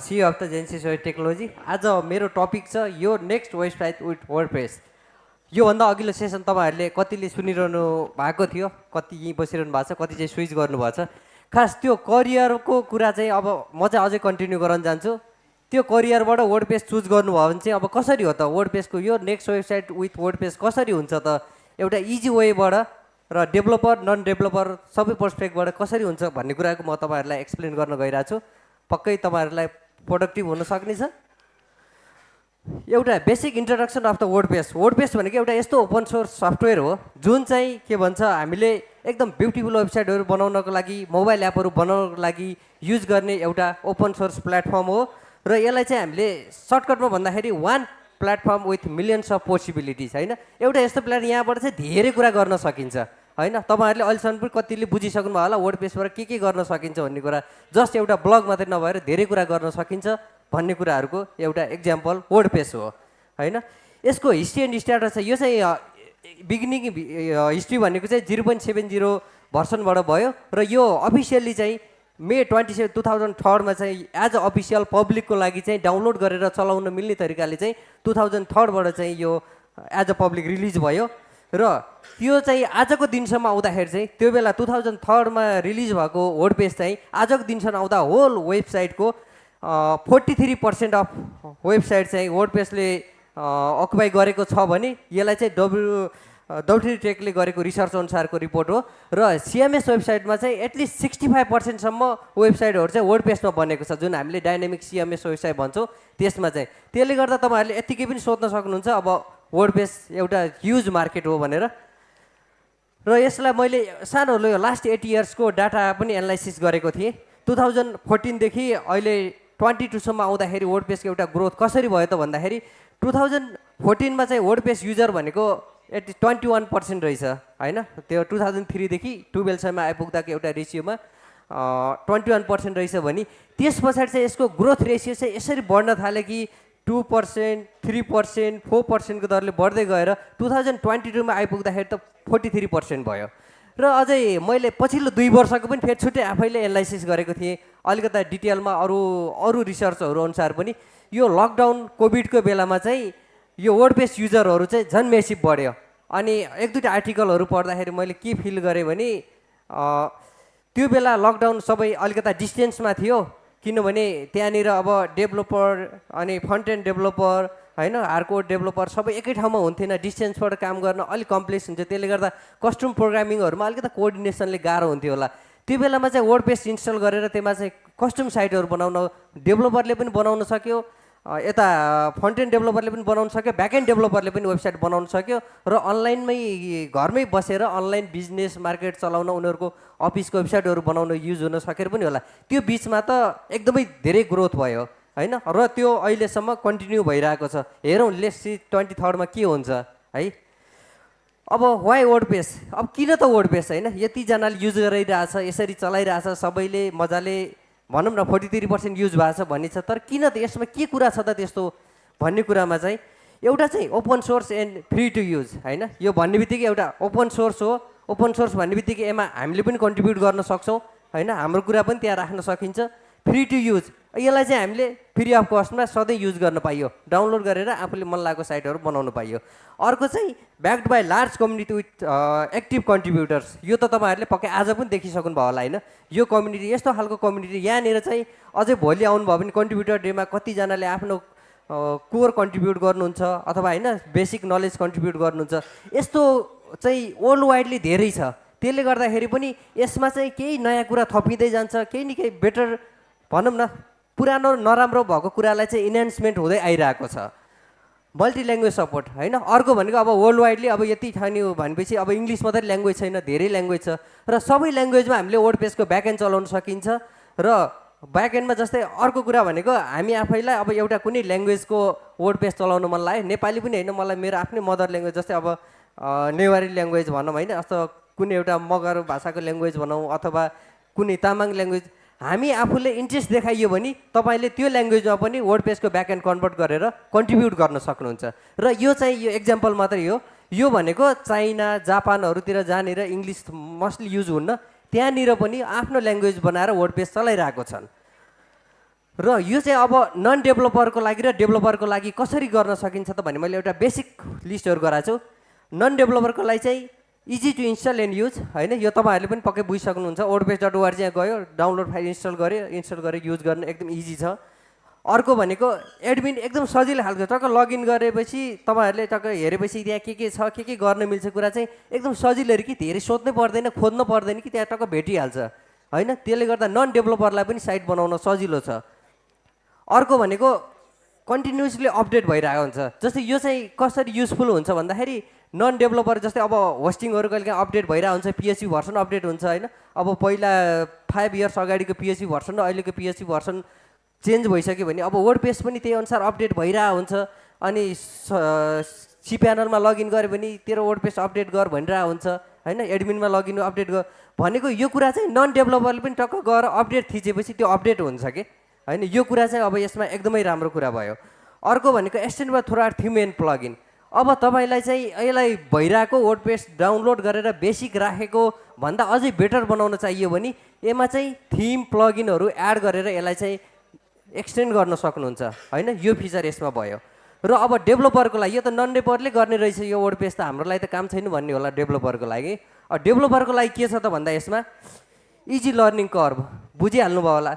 C of the Genesis web technology आज मेरो topic छ यो next website with word page योभन्दा अघिल्लो सेसन तपाईँहरूले कतिले सुनिरहनु भएको थियो कति यहीँ बसिरहनु भएको छ कति चाहिँ स्विच गर्नुभएको छ। खास त्यो करियरको कुरा चाहिँ अब म चाहिँ अझै कन्टिन्यू गराउन जान्छु। त्यो करियरबाट वर्ड पेज चुज गर्नुभयो भने चाहिँ अब कसरी हो त? वर्ड पेजको यो next website with word page कसरी हुन्छ त? एउटा इजी वेबाट र डेभलपर नन डेभलपर सबै पर्सपेक्टबाट कसरी हुन्छ भन्ने कुराको म तपाईँहरूलाई एक्सप्लेन गर्न गइरहेको छु। पक्कै तपाईँहरूलाई प्रोडक्टिभ हुन सक्ने छ। एउटा basic introduction of the word page word page भनेको एउटा यस्तो ओपन सोर्स सफ्टवेयर हो जुन चाहिँ के भन्छ हामीले एकदम ब्युटिफुल वेबसाइटहरू बनाउनको लागि मोबाइल एपहरू बनाउनको लागि युज गर्ने एउटा ओपन सोर्स प्लेटफर्म हो। र यसलाई चाहिँ हामीले सर्टकटमा भन्दाखेरि one platform with millions of possibilities होइन? एउटा यस्तो प्लेट यहाँबाट चाहिँ धेरै कुरा गर्न सकिन्छ। होइन तपाईँहरूले अहिलेसम्म पनि कतिले बुझिसक्नु भयो होला वर्ड पेजबाट के के गर्न सकिन्छ भन्ने कुरा। जस्ट एउटा ब्लग मात्रै नभएर धेरै कुरा गर्न सकिन्छ भन्ने कुराहरूको एउटा इक्जाम्पल वर्ड पेज हो होइन? यसको हिस्ट्री एन्ड स्ट्याटस यो चाहिँ बिगिनिङ हिस्ट्री भनेको चाहिँ जिरो पोइन्ट सेभेन जिरो भर्सनबाट भयो र यो अफिसियल्ली चाहिँ May twenty seven two thousand थर्डमा चाहिँ एज अ अफिसियल पब्लिकको लागि चाहिँ डाउनलोड गरेर चलाउन मिल्ने तरिकाले चाहिँ टु थाउजन्ड थर्डबाट चाहिँ यो एज अ पब्लिक रिलिज भयो। र त्यो चाहिँ आजको दिनसम्म आउँदाखेरि चाहिँ त्यो बेला टु थाउजन्ड थर्डमा रिलिज भएको वर्ड पेज चाहिँ आजको दिनसम्म आउँदा whole वेबसाइटको forty three percent of website चाहिँ वर्ड पेजले अकुपाई गरेको छ भने यसलाई चाहिँ डब्लु डब्ल्युटी टेकले गरेको रिसर्च अनुसारको रिपोर्ट हो। र सिएमएस वेबसाइटमा चाहिँ एटलिस्ट सिक्सटी फाइभ पर्सेन्टसम्म वेबसाइटहरू चाहिँ वर्ड पेजमा बनेको छ जुन हामीले डाइनामिक सिएमएस वेबसाइट भन्छौँ त्यसमा चाहिँ। त्यसले गर्दा तपाईँहरूले यत्तिकै पनि सोध्न सक्नुहुन्छ अब वर्ड पेज एउटा ह्युज मार्केट हो भनेर। र यसलाई मैले सानो लास्ट एट इयर्सको डाटा पनि एनालाइसिस गरेको थिएँ। टु थाउजन्ड फोर्टिनदेखि अहिले ट्वेन्टी टूसम्म आउँदाखेरि वर्ड पेजको एउटा ग्रोथ कसरी भयो त भन्दाखेरि टु थाउजन्ड फोर्टिनमा चाहिँ वर्ड पेज युजर भनेको एट्टी ट्वेन्टी वान पर्सेन्ट रहेछ होइन? त्यो टु थाउजन्ड थ्रीदेखि टुवेल्भसम्म आइपुग्दाको एउटा रेसियोमा ट्वेन्टी वान पर्सेन्ट रहेछ भने। त्यस पछाडि चाहिँ यसको ग्रोथ रेसियो चाहिँ यसरी बढ्न थाल्यो कि two percent three percent four पर्सेन्टको दरले बढ्दै गएर टु थाउजन्ड ट्वेन्टी टूमा आइपुग्दाखेरि त फोर्टी थ्री पर्सेन्ट भयो। र अझै मैले पछिल्लो दुई वर्षको पनि फेरि छुट्टै आफैले एनालाइसिस गरेको थिएँ। अलिकता डिटेलमा अरू अरू रिसर्चहरू अनुसार पनि यो लकडाउन कोभिडको बेलामा चाहिँ यो वर्ड पेज युजरहरू चाहिँ झन् मेसिभ बढ्यो। अनि एक दुईवटा आर्टिकलहरू पढ्दाखेरि मैले के फिल गरेँ भने त्यो बेला लकडाउन सबै अलिकता डिस्टेन्समा थियो। किनभने त्यहाँनिर अब डेभलोपर अनि फ्रन्ट एन्ड डेभलोपर होइन हार्डकोड डेभलोपर सबै एकै ठाउँमा हुन्थेन। डिस्टेन्सबाट काम गर्न अलिक कम्प्लेक्स हुन्छ। त्यसले गर्दा कस्टम प्रोग्रामिङहरूमा अलिकति कोअर्डिनेसनले गाह्रो हुन्थ्यो होला। त्यो बेलामा चाहिँ वर्ड इन्स्टल गरेर त्यसमा चाहिँ कस्टम साइटहरू बनाउन डेभलोपरले पनि बनाउन सक्यो। यता फ्रन्ट एन्ड डेभलोपरले पनि बनाउन सक्यो ब्याक एन्ड डेभलोपरले पनि वेबसाइट बनाउन सक्यो र अनलाइनमै घरमै बसेर अनलाइन बिजनेस मार्केट चलाउन उनीहरूको अफिसको वेबसाइटहरू बनाउन युज हुन सकेर पनि होला। त्यो बिचमा त एकदमै धेरै ग्रोथ भयो होइन? र त्यो अहिलेसम्म कन्टिन्यू भइरहेको छ। हेरौँ लेस ट्वेन्टी थर्डमा के हुन्छ है? अब वाइ वर्ड पेज अब किन त वर्ड पेज होइन? यतिजनाले युज गरिरहेछ यसरी चलाइरहेछ सबैले मजाले भनौँ न फोर्टी थ्री पर्सेन्ट युज भएको छ भन्ने छ तर किन त यसमा के कुरा छ त त्यस्तो भन्ने कुरामा चाहिँ एउटा चाहिँ open source and free to use होइन? यो भन्ने बित्तिकै एउटा ओपन सोर्स हो। ओपन सोर्स भन्ने बित्तिकै यसमा हामीले पनि कन्ट्रिब्युट गर्न सक्छौँ होइन? हाम्रो कुरा पनि त्यहाँ राख्न सकिन्छ। फ्री टु युज यसलाई चाहिँ हामीले फ्री अफ कस्टमा सधैँ युज गर्न पाइयो। डाउनलोड गरेर आफूले मन लागेको साइटहरू बनाउनु पाइयो। अर्को चाहिँ backed by large community with active contributors यो त तपाईँहरूले पक्कै आज पनि देखिसक्नु भयो होला होइन? यो कम्युनिटी यस्तो खालको कम्युनिटी यहाँनिर चाहिँ अझै भोलि आउनुभयो भने कन्ट्रिब्युटर डेमा कतिजनाले आफ्नो कोर कन्ट्रिब्युट गर्नुहुन्छ अथवा होइन बेसिक नलेज कन्ट्रिब्युट गर्नुहुन्छ। यस्तो चाहिँ वर्ल्ड वाइडली धेरै छ। त्यसले गर्दाखेरि पनि यसमा चाहिँ केही नयाँ कुरा थपिँदै जान्छ केही न केही बेटर भनौँ न पुरानो नराम्रो भएको कुरालाई चाहिँ इन्हान्समेन्ट हुँदै आइरहेको छ। मल्टी ल्याङ्ग्वेज सपोर्ट होइन? अर्को भनेको अब वर्ल्ड वाइडली अब यति ठानी हो भनेपछि अब इङ्ग्लिस मात्रै ल्याङ्ग्वेज छैन धेरै ल्याङ्ग्वेज छ। र सबै ल्याङ्ग्वेजमा हामीले वर्ड पेजको ब्याकएन्ड चलाउन सकिन्छ। र ब्याकएन्डमा जस्तै अर्को कुरा भनेको हामी आफैलाई अब एउटा कुनै ल्याङ्ग्वेजको वर्ड पेज चलाउनु मन लाग्यो। नेपाली पनि होइन मलाई मेरो आफ्नै मदर ल्याङ्ग्वेज जस्तै अब नेवारी ल्याङ्ग्वेज भनौँ होइन? अथवा कुनै एउटा मगर भाषाको ल्याङ्ग्वेज भनौँ अथवा कुनै तामाङ ल्याङ्ग्वेज हामी आफूले इन्ट्रेस्ट देखाइयो भने तपाईँले त्यो ल्याङ्ग्वेजमा पनि वर्ड पेजको ब्याक एन्ड कन्भर्ट गरेर कन्ट्रिब्युट गर्न सक्नुहुन्छ। र यो चाहिँ यो एक्जाम्पल मात्रै हो। यो भनेको चाइना जापानहरूतिर जहाँनिर इङ्ग्लिस मस्टली युज हुन्न त्यहाँनिर पनि आफ्नो ल्याङ्ग्वेज बनाएर वर्ड पेज चलाइरहेको छन्। र यो चाहिँ अब नन डेभलपरको लागि र डेभलपरको लागि कसरी गर्न सकिन्छ त भने मैले एउटा बेसिक लिस्टहरू गराएको छु। नन डेभलपरको लागि चाहिँ easy to install and use होइन? यो तपाईँहरूले पनि पक्कै बुझिसक्नुहुन्छ। ओडपेज डट ओआरजी गयो डाउनलोड फाइल इन्स्टल गऱ्यो इन्स्टल गरेर युज गर्न एकदम इजी छ। अर्को भनेको एडमिन एकदम सजिलो खालको टक्क लगइन गरेपछि तपाईँहरूले टक्क हेरेपछि त्यहाँ के के छ के के गर्न मिल्छ कुरा चाहिँ एकदम सजिलो कि धेरै सोध्नै पर्दैन खोज्नु पर्दैन कि त्यहाँ टक्क भेटिहाल्छ। होइन? त्यसले गर्दा नन डेभलपरलाई पनि साइट बनाउन सजिलो छ। अर्को भनेको कन्टिन्युसली अपडेट भइरहेको हुन्छ। जस्तै यो चाहिँ कसरी युजफुल हुन्छ भन्दाखेरि नन डेभलपर जस्तै अब होस्टिङहरू कहिले काहीँ अपडेट भइरहेको हुन्छ पिएचपी भर्सन अपडेट हुन्छ होइन। अब पहिला फाइभ इयर्स अगाडिको पिएचपी भर्सन र अहिलेको पिएचपी भर्सन चेन्ज भइसक्यो भने अब वर्ड पेज पनि त्यही अनुसार अपडेट भइरहेको हुन्छ। अनि सी प्यानलमा लगइन गऱ्यो भने तेरो वर्ड पेज अपडेट गर भनिरहेको हुन्छ। होइन एडमिनमा लगइन अपडेट गर। भनेको यो कुरा चाहिँ नन डेभलपरले पनि टक्क गएर अपडेट थिचेपछि त्यो अपडेट हुन्छ कि? होइन यो कुरा चाहिँ अब यसमा एकदमै राम्रो कुरा भयो। अर्को भनेको एक्सटेन्डमा थोरा थिम एन्ड प्लगइन अब तपाईँलाई चाहिँ यसलाई भइरहेको वर्ड पेज डाउनलोड गरेर बेसिक राखेको भन्दा अझै बेटर बनाउन चाहियो भने यसमा चाहिँ थिम प्लगइनहरू एड गरेर यसलाई चाहिँ एक्सटेन्ड गर्न सक्नुहुन्छ। होइन? यो फिचर यसमा भयो। र अब डेभलोपरको लागि यो त नन डेभलपरले गर्ने रहेछ यो वर्ड पेज त हाम्रो लागि त काम छैन भन्ने होला डेभलोपरको लागि। डेभलोपरको लागि के छ त भन्दा यसमा? Easy learning curve. बुझिहाल्नु भयो होला।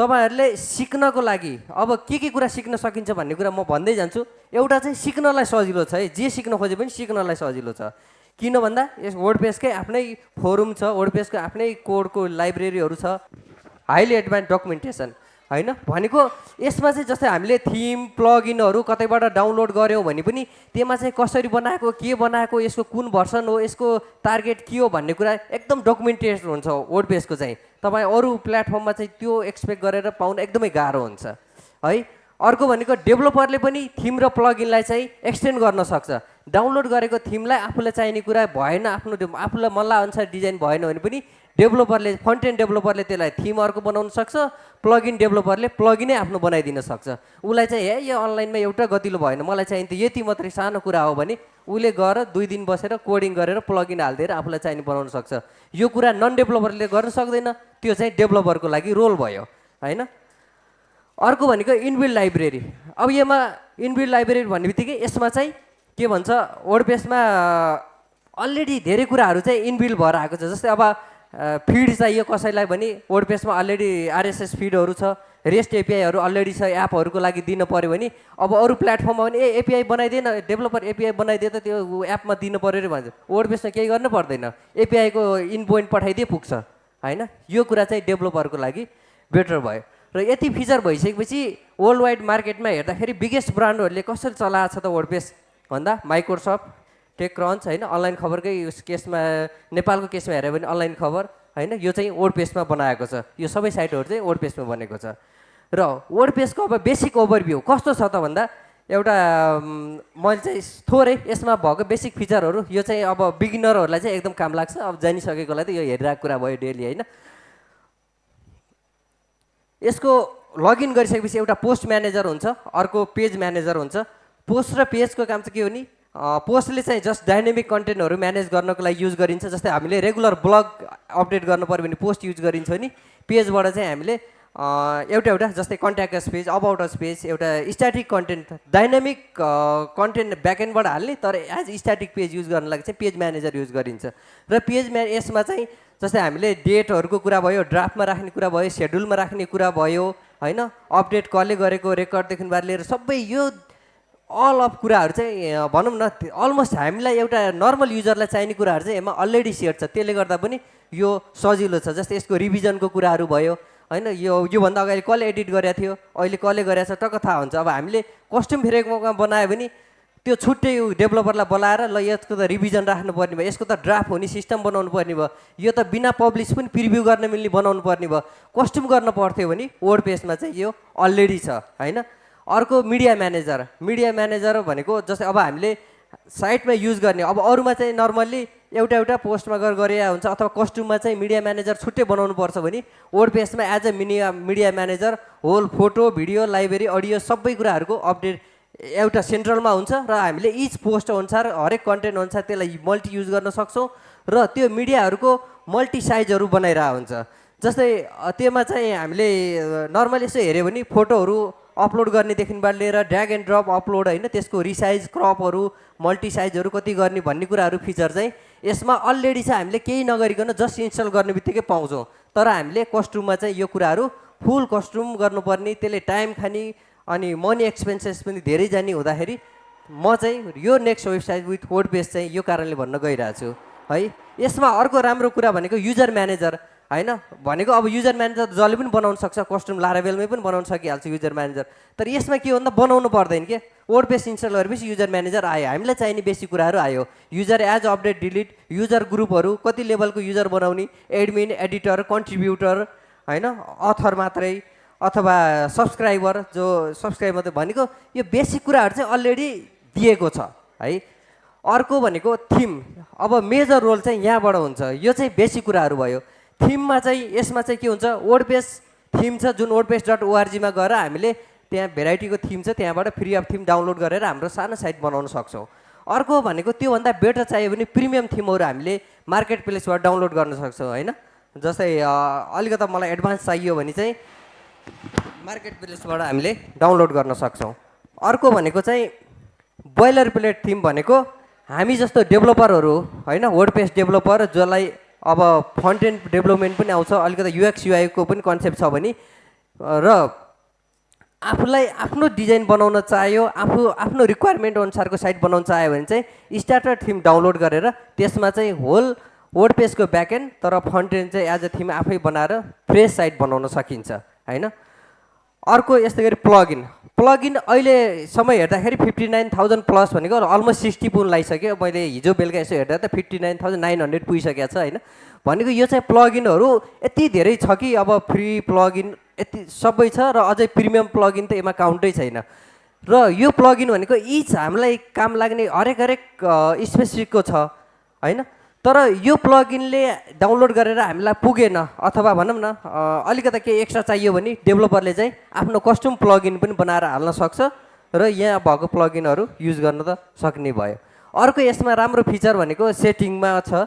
तपाईँहरूले सिक्नको लागि अब के के कुरा सिक्न सकिन्छ भन्ने कुरा म भन्दै जान्छु। एउटा चाहिँ सिक्नलाई सजिलो छ है। जे सिक्न खोजे पनि सिक्नलाई सजिलो छ। किन भन्दा यस वर्ड पेजकै आफ्नै फोरुम छ वर्ड पेजको आफ्नै कोडको लाइब्रेरीहरू छ। हाइली एडभान्स डकुमेन्टेसन होइन? भनेको यसमा चाहिँ जस्तै हामीले थिम प्लगइनहरू कतैबाट डाउनलोड गऱ्यौँ भने पनि त्यसमा चाहिँ कसरी बनाएको के बनाएको यसको कुन भर्सन हो यसको टार्गेट के हो भन्ने कुरा एकदम डकुमेन्टेसन हुन्छ वर्ड पेजको चाहिँ। तपाईँ अरू प्लेटफर्ममा चाहिँ त्यो एक्सपेक्ट गरेर पाउन एकदमै गाह्रो हुन्छ है? अर्को भनेको डेभलोपरले पनि थिम र प्लगइनलाई चाहिँ एक्सटेन्ड गर्न सक्छ। डाउनलोड गरेको थिमलाई आफूलाई चाहिने कुरा भएन आफ्नो आफूलाई मल्ला अनुसार डिजाइन भएन भने पनि डेभलोपरले एन्ड डेभलोपरले त्यसलाई थिम अर्को बनाउन सक्छ प्लगइन डेभलोपरले प्लगिनै आफ्नो बनाइदिन सक्छ। उसलाई चाहिँ हे यो अनलाइनमा एउटा गतिलो भएन मलाई चाहिँ त यति मात्रै सानो कुरा हो भने उसले गएर दुई दिन बसेर कोडिङ गरेर प्लगिन हालिदिएर आफूलाई चाहिने बनाउन सक्छ। यो कुरा नन डेभलोपरले गर्न सक्दैन त्यो चाहिँ डेभलोपरको लागि रोल भयो होइन? अर्को भनेको इनबिल्ड लाइब्रेरी अब यसमा इनबिल्ड लाइब्रेरी भन्ने बित्तिकै यसमा चाहिँ के भन्छ वर्ड पेजमा अलरेडी धेरै कुराहरू चाहिँ इनबिल्ड भएर आएको छ। जस्तै अब फिड चाहियो कसैलाई भने वर्ड पेजमा अलरेडी आरएसएस फिडहरू छ रेस्ट एपिआईहरू अलरेडी छ एपहरूको लागि दिन पऱ्यो भने अब अरू प्लेटफर्ममा पनि ए एपिआई बनाइदिएन डेभलपर एपिआई बनाइदिए त त्यो एपमा दिनु पऱ्यो अरे भन्छ। वर्ड पेजमा केही गर्नु पर्दैन। एपिआईको इन पोइन्ट पठाइदिए पुग्छ। होइन? यो कुरा चाहिँ डेभलपरको लागि बेटर भयो। र यति फिचर भइसकेपछि वर्ल्ड वाइड मार्केटमा हेर्दाखेरि बिगेस्ट ब्रान्डहरूले कसरी चलाएको छ त वर्ड पेज भन्दा माइक्रोसफ्ट टेक क्रन्च होइन अनलाइन खबरकै केसमा नेपालको केसमा हेऱ्यो भने अनलाइन खबर होइन यो चाहिँ वर्ड पेजमा बनाएको छ। यो सबै साइटहरू चाहिँ वर्ड पेजमा बनेको छ। र वर्ड पेजको अब बेसिक ओभरभ्यू कस्तो छ त भन्दा एउटा मैले चाहिँ थोरै यसमा भएको बेसिक फिचरहरू यो चाहिँ अब बिगिनरहरूलाई चाहिँ एकदम काम लाग्छ। अब जानिसकेकोलाई त यो हेरिरहेको कुरा भयो डेली होइन। यसको लगइन गरिसकेपछि एउटा पोस्ट म्यानेजर हुन्छ अर्को पेज म्यानेजर हुन्छ। पोस्ट र पेजको काम चाहिँ के हो नि? पोस्टले चाहिँ जस्ट डाइनेमिक कन्टेन्टहरू म्यानेज गर्नको लागि युज गरिन्छ जस्तै हामीले रेगुलर ब्लग अपडेट गर्नु पऱ्यो भने पोस्ट युज गरिन्छ नि। पेजबाट चाहिँ हामीले एउटा एउटा जस्तै contacts page about us page एउटा स्ट्याटिक कन्टेन्ट डाइनामिक कन्टेन्ट ब्याकएन्डबाट हाल्ने तर एज स्ट्याटिक पेज युज गर्नु लागि चाहिँ पेज म्यानेजर युज गरिन्छ। र पेज म्या यसमा चाहिँ जस्तै हामीले डेटहरूको कुरा भयो ड्राफ्टमा राख्ने कुरा भयो सेड्युलमा राख्ने कुरा भयो होइन? अपडेट कसले गरेको रेकर्डदेखि बार लिएर सबै यो अल अफ कुराहरू चाहिँ भनौँ न अलमोस्ट हामीलाई एउटा नर्मल युजरलाई चाहिने कुराहरू चाहिँ यसमा अलरेडी सेयर छ। त्यसले गर्दा पनि यो सजिलो छ। जस्तै यसको रिभिजनको कुराहरू भयो होइन यो योभन्दा अगाडि कसले एडिट गरेको थियो अहिले कसले गरेको छ टक्क थाहा हुन्छ। अब हामीले कस्ट्युम फेरेकोमा बनायो भने त्यो छुट्टै डेभलपरलाई बोलाएर ल यसको त रिभिजन राख्नुपर्ने भयो यसको त ड्राफ्ट हुने सिस्टम बनाउनु पर्ने भयो यो त बिना पब्लिस पनि प्रिभ्यू गर्न मिल्ने बनाउनु पर्ने भयो। कस्ट्युम गर्न पर्थ्यो भने वर्ड पेजमा चाहिँ यो अलरेडी छ होइन? अर्को मिडिया म्यानेजर। मिडिया म्यानेजर भनेको जस्तै अब हामीले साइटमा युज गर्ने अब अरूमा चाहिँ नर्मल्ली एउटा एउटा पोस्टमा गएर गरे हुन्छ अथवा कस्ट्युममा चाहिँ मिडिया म्यानेजर छुट्टै बनाउनु पर्छ भने वर्ड पेजमा as a media media manager whole photo video library audio सबै कुराहरूको अपडेट एउटा सेन्ट्रलमा हुन्छ र हामीले इच पोस्ट अनुसार हरेक कन्टेन्ट अनुसार त्यसलाई मल्टी युज गर्न सक्छौँ र त्यो मिडियाहरूको मल्टी साइजहरू बनाइरहेको हुन्छ। जस्तै त्योमा चाहिँ हामीले नर्मली यसो हेऱ्यो भने फोटोहरू अपलोड गर्नेदेखिबाट लिएर ड्र्याग एन्ड ड्रप अपलोड होइन त्यसको रिसाइज क्रपहरू मल्टी साइजहरू कति गर्ने भन्ने कुराहरू फिचर चाहिँ यसमा अलरेडी चाहिँ हामीले केही नगरिकन जस्ट इन्स्टल गर्ने बित्तिकै पाउँछौँ। तर हामीले कस्ट्युममा चाहिँ यो कुराहरू फुल कस्ट्युम गर्नुपर्ने त्यसले टाइम खाने अनि मनी एक्सपेन्सेस पनि धेरै जाने हुँदाखेरि म चाहिँ यो next website with word page चाहिँ यो कारणले भन्न गइरहेको छु है यसमा अर्को राम्रो कुरा भनेको युजर म्यानेजर होइन? भनेको अब युजर म्यानेजर जसले पनि बनाउन सक्छ कस्ट्युम लाराबेलमै पनि बनाउन सकिहाल्छ युजर म्यानेजर तर यसमा के हो भन्दा बनाउनु पर्दैन के? वर्ड पेज इन्स्टल गरेपछि युजर म्यानेजर आयो। हामीलाई चाहिने बेसी कुराहरू आयो। User as update delete user ग्रुपहरू कति लेभलको युजर बनाउने एडमिन एडिटर कन्ट्रिब्युटर होइन? अथर मात्रै अथवा सब्सक्राइबर जो सब्सक्राइब मात्रै भनेको यो बेसिक कुराहरू चाहिँ अलरेडी दिएको छ है? अर्को भनेको थिम अब मेजर रोल चाहिँ यहाँबाट हुन्छ। यो चाहिँ बेसिक कुराहरू भयो। थिममा चाहिँ यसमा चाहिँ के हुन्छ? वर्ड पेज थिम छ जुन वर्ड पेज डट ओआरजीमा गएर हामीले त्यहाँ भेराइटीको थिम छ त्यहाँबाट फ्री अफ थिम डाउनलोड गरेर हाम्रो सानो साइट बनाउन सक्छौँ। अर्को भनेको त्योभन्दा बेटर चाहियो भने प्रिमियम थिमहरू हामीले मार्केट प्लेसबाट डाउनलोड गर्न सक्छौँ होइन? जस्तै अलिकति मलाई एडभान्स चाहियो भने चाहिँ मार्केट प्लेसबाट हामीले डाउनलोड गर्न सक्छौँ। अर्को भनेको चाहिँ बोइलर प्लेट थिम भनेको हामी जस्तो डेभलपरहरू होइन? वर्ड डेभलपर जसलाई अब फ्रन्ट एन्ड डेभलपमेन्ट पनि आउँछ अलिकति युएक्स युआईको पनि कन्सेप्ट छ भने र आफूलाई आफ्नो डिजाइन बनाउन चाह्यो आफू आफ्नो रिक्वायरमेन्ट अनुसारको साइट बनाउन चाह्यो भने चाहिँ स्टार्टर थिम डाउनलोड गरेर त्यसमा चाहिँ होल वर्ड पेजको ब्याकएन्ड तर फ्रन्ट एन्ड चाहिँ एज अ थिम आफै बनाएर फ्रेस साइट बनाउन सकिन्छ होइन? अर्को यस्तै गरी प्लगइन प्लगइन अहिलेसम्म हेर्दाखेरि फिफ्टी नाइन थाउजन्ड प्लस भनेको अलमोस्ट सिक्सटी पुन लगाइसक्यो मैले हिजो बेलुका यसो हेर्दा त fifty nine thousand nine hundred पुगिसकेको छ होइन। भनेको यो चाहिँ प्लगइनहरू यति धेरै छ कि अब फ्री प्लगइन यति सबै छ र अझै प्रिमियम प्लगइन त यसमा काउन्टै छैन। र यो प्लगइन भनेको इच हामीलाई काम लाग्ने हरेक हरेक स्पेसिफिकको छ होइन? तर यो प्लगइनले डाउनलोड गरेर हामीलाई पुगेन अथवा भनौँ न अलिकति केही एक्स्ट्रा चाहियो भने डेभलपरले चाहिँ आफ्नो कस्ट्युम प्लगइन पनि बनाएर हाल्न सक्छ र यहाँ भएको प्लगइनहरू युज गर्न त सक्ने भयो। अर्को यसमा राम्रो फिचर भनेको सेटिङमा छ।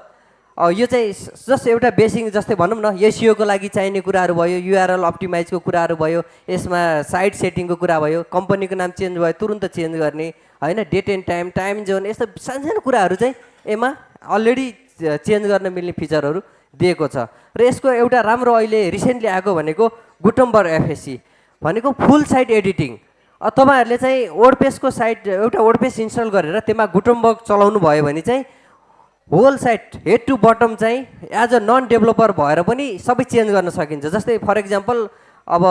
यो चाहिँ जस्ट एउटा बेसिक जस्तै भनौँ न एसियोको लागि चाहिने कुराहरू भयो युआरएल अप्टिमाइजको कुराहरू भयो यसमा साइट सेटिङको कुरा भयो कम्पनीको नाम चेन्ज भयो तुरुन्त चेन्ज गर्ने होइन date and time time zone यस्तो सानो सानो कुराहरू चाहिँ यसमा अलरेडी चेन्ज गर्न मिल्ने फिचरहरू दिएको छ। र यसको एउटा राम्रो अहिले रिसेन्टली आएको भनेको गुटम्बर एफएससी भनेको फुल साइट एडिटिङ। तपाईँहरूले चाहिँ वर्ड पेजको साइट एउटा वर्ड इन्स्टल गरेर त्यसमा गुटम्बर्ग चलाउनु भयो भने चाहिँ whole site head to bottom चाहिँ एज अ नन डेभलपर भएर पनि सबै चेन्ज गर्न सकिन्छ। जस्तै फर इक्जाम्पल अब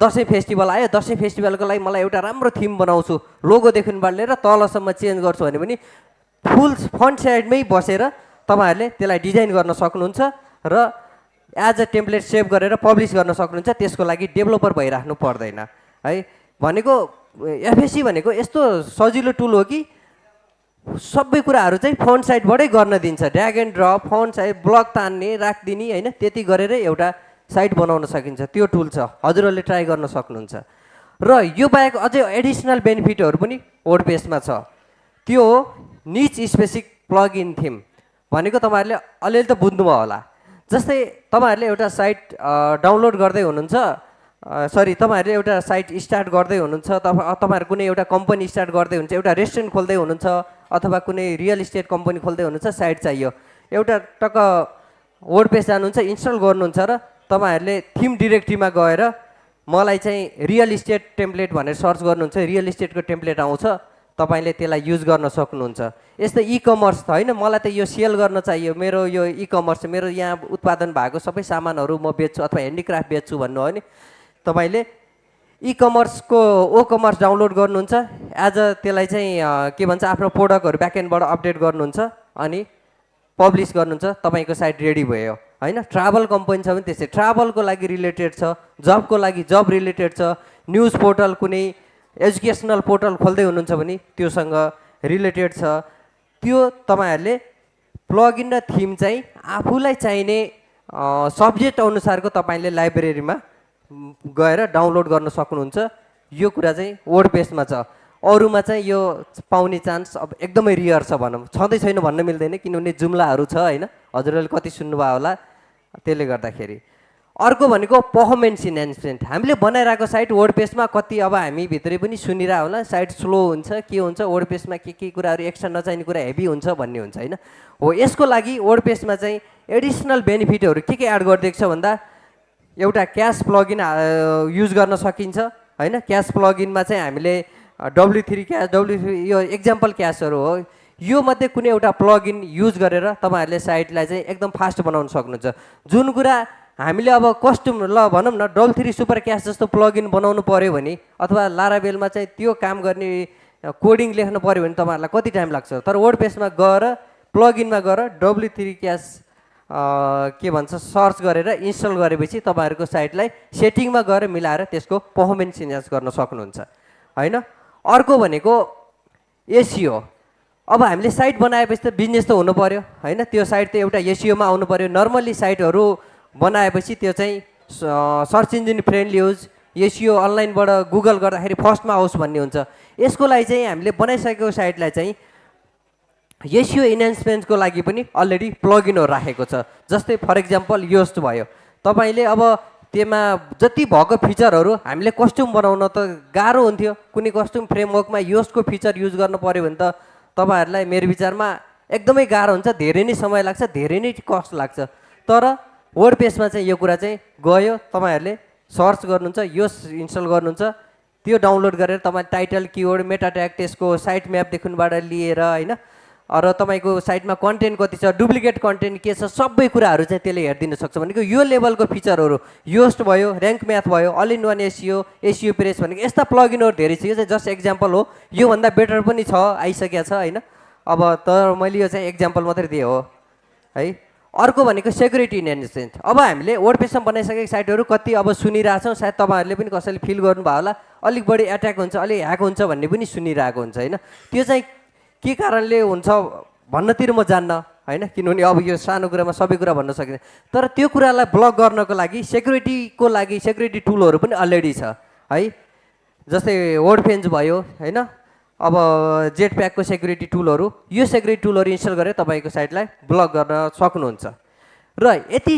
दसैँ फेस्टिभल आयो दसैँ फेस्टिभलको लागि मलाई एउटा राम्रो थिम बनाउँछु। लोगोदेखिबाट लिएर तलसम्म चेन्ज गर्छु भने पनि फुल फ्रन्ट साइडमै बसेर तपाईँहरूले त्यसलाई डिजाइन गर्न सक्नुहुन्छ र एज अ टेम्प्लेट सेभ गरेर पब्लिस गर्न सक्नुहुन्छ त्यसको लागि डेभलपर भइराख्नु पर्दैन। है भनेको एफएससी भनेको यस्तो सजिलो टुल हो कि सबै कुराहरू चाहिँ फोन साइडबाटै गर्न दिन्छ। Drag and drop front side block तान्ने राखिदिने होइन त्यति गरेरै एउटा साइट बनाउन सकिन्छ। त्यो टुल छ। हजुरहरूले ट्राई गर्न सक्नुहुन्छ। र यो बाहेक अझै एडिसनल बेनिफिटहरू पनि वर्ड छ। त्यो हो niche specific plugin theme भनेको तपाईँहरूले अलिअलि त बुझ्नुभयो होला। जस्तै तपाईँहरूले एउटा साइट डाउनलोड गर्दै हुनुहुन्छ सरी तपाईँहरूले एउटा साइट स्टार्ट गर्दै हुनुहुन्छ तपाईँ तपाईँहरू कुनै एउटा कम्पनी स्टार्ट गर्दै हुनुहुन्छ एउटा रेस्टुरेन्ट खोल्दै हुनुहुन्छ अथवा कुनै रियल इस्टेट कम्पनी खोल्दै हुनुहुन्छ साइट चाहियो। एउटा टक्क वर्ड पेज जानुहुन्छ इन्स्टल गर्नुहुन्छ र तपाईँहरूले थिम डिरेक्टरीमा गएर मलाई चाहिँ रियल इस्टेट टेम्प्लेट भनेर सर्च गर्नुहुन्छ रियल इस्टेटको टेम्प्लेट आउँछ। तपाईँले त्यसलाई युज गर्न सक्नुहुन्छ। यस्तै इ कमर्स त होइन मलाई त यो सेल गर्न चाहियो। मेरो यो इ कमर्स मेरो यहाँ उत्पादन भएको सबै सामानहरू म बेच्छु अथवा ह्यान्डिक्राफ्ट बेच्छु भन्नु हो नि। तपाईँले इ कमर्सको ओ कमर्स डाउनलोड गर्नुहुन्छ। एज अ त्यसलाई चाहिँ के भन्छ आफ्नो प्रोडक्टहरू ब्याकएन्डबाट अपडेट गर्नुहुन्छ अनि पब्लिस गर्नुहुन्छ। तपाईँको साइट रेडी भयो होइन? ट्राभल कम्पनी छ भने त्यस्तै ट्राभलको लागि रिलेटेड छ जबको लागि जब रिलेटेड छ न्युज पोर्टल कुनै एजुकेसनल पोर्टल खोल्दै हुनुहुन्छ भने त्योसँग रिलेटेड छ। त्यो तपाईँहरूले प्लगइन र थिम चाहिँ आफूलाई चाहिने सब्जेक्ट अनुसारको तपाईँले लाइब्रेरीमा गएर डाउनलोड गर्न सक्नुहुन्छ। यो कुरा चाहिँ वर्ड पेजमा छ। अरूमा चाहिँ यो पाउने चान्स अब एकदमै रियर छ भनौँ। छँदै छैन भन्न मिल्दैन किनभने जुम्लाहरू छ होइन? हजुरहरूले कति सुन्नुभयो होला? त्यसले गर्दाखेरि। अर्को भनेको पर्फर्मेन्स इन्हान्समेन्ट हामीले बनाइरहेको साइट वर्ड पेजमा कति अब हामी भित्रै पनि सुनिरह होला साइट स्लो हुन्छ के हुन्छ वर्ड पेजमा के के कुराहरू एक्स्ट्रा नचाहिने कुरा हेभी हुन्छ भन्ने हुन्छ होइन? हो यसको लागि वर्ड पेजमा चाहिँ एडिसनल बेनिफिटहरू के के एड गरिदिएको छ भन्दा एउटा क्यास प्लगइन युज गर्न सकिन्छ होइन? क्यास प्लगइनमा चाहिँ हामीले W three cache W three यो एक्जाम्पल क्यासहरू हो। यो मध्ये कुनै एउटा प्लगइन युज गरेर तपाईँहरूले साइटलाई चाहिँ एकदम फास्ट बनाउन सक्नुहुन्छ। जुन कुरा हामीले अब कस्ट्युम ल भनौँ न डबल थ्री सुपर क्यास जस्तो प्लगइन बनाउनु पऱ्यो भने अथवा लाराबेलमा चाहिँ त्यो काम गर्ने कोडिङ लेख्नु पऱ्यो भने तपाईँहरूलाई कति टाइम लाग्छ? तर वर्ड पेजमा गएर प्लगइनमा गएर डब्लु थ्री क्यास के भन्छ सर्च गरेर इन्स्टल गरेपछि तपाईँहरूको साइटलाई सेटिङमा गएर मिलाएर त्यसको पर्फर्मेन्स इन्हान्स गर्न सक्नुहुन्छ। होइन? अर्को भनेको एसियो अब हामीले साइट बनाएपछि त बिजनेस त हुनु पऱ्यो होइन? त्यो साइट त एउटा एसियोमा आउनु पऱ्यो नर्मल्ली साइटहरू बनाएपछि त्यो चाहिँ सर्च इन्जिन फ्रेन्डली होस् एसियो अनलाइनबाट गुगल गर्दाखेरि फर्स्टमा आओस् भन्ने हुन्छ। यसको लागि चाहिँ हामीले बनाइसकेको साइटलाई चाहिँ एसियो इन्हान्समेन्टको लागि पनि अलरेडी प्लगइनहरू राखेको छ। जस्तै फर इक्जाम्पल योस्ट भयो। तपाईँले अब त्यसमा जति भएको फिचरहरू हामीले कस्ट्युम बनाउन त गाह्रो हुन्थ्यो। कुनै कस्ट्युम फ्रेमवर्कमा योस्टको फिचर युज गर्नु पऱ्यो भने त तपाईँहरूलाई मेरो विचारमा एकदमै गाह्रो हुन्छ धेरै नै समय लाग्छ धेरै नै कस्ट लाग्छ। तर वर्ड पेजमा चाहिँ यो कुरा चाहिँ गयो तपाईँहरूले सर्च गर्नुहुन्छ यो इन्स्टल गर्नुहुन्छ। त्यो डाउनलोड गरेर तपाईँ टाइटल किवर्ड मेटा ट्याग त्यसको साइट म्यापदेखिबाट लिएर होइन र तपाईँको साइटमा कन्टेन्ट कति छ डुप्लिकेट कन्टेन्ट के छ सबै कुराहरू चाहिँ त्यसले हेरिदिन सक्छ। भनेको यो लेभलको फिचरहरू योस्ट भयो ऱ्याङ्क म्याथ भयो all in one SEO SEO press भनेको यस्ता प्लगइनहरू धेरै छ। यो चाहिँ जस्ट एक्जाम्पल हो। योभन्दा बेटर पनि छ आइसकेको छ होइन। अब तर मैले यो चाहिँ एक्जाम्पल मात्रै दिएँ हो है। अर्को भनेको सेक्युरिटी इन्हान्समेन्ट अब हामीले वर्ड बनाइसकेको साइटहरू कति अब सुनिरहेछौँ सायद तपाईँहरूले पनि कसैले फिल गर्नुभयो होला। अलिक बढी एट्याक हुन्छ अलिक ह्याक हुन्छ भन्ने पनि सुनिरहेको हुन्छ होइन? त्यो चाहिँ के कारणले हुन्छ भन्नतिर म जान्न होइन? किनभने अब यो सानो कुरामा सबै कुरा भन्न सकिँदैन। तर त्यो कुरालाई ब्लक गर्नको लागि सेक्युरिटीको लागि सेक्युरिटी टुलहरू पनि अलरेडी छ है? जस्तै वर्ड फेन्स भयो होइन? अब जेट प्याकको सेक्युरिटी टुलहरू यो सेक्युरिटी टुलहरू इन्स्टल गरेर तपाईँको साइटलाई ब्लक गर्न सक्नुहुन्छ। र यति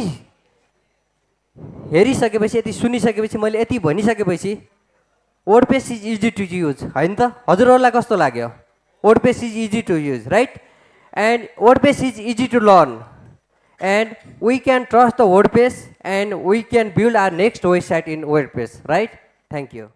हेरिसकेपछि यति सुनिसकेपछि मैले यति भनिसकेपछि WordPress is easy to use होइन त? हजुरहरूलाई कस्तो लाग्यो? WordPress is easy to use right and WordPress is easy to learn and we can trust the WordPress and we can build our next website in WordPress right thank you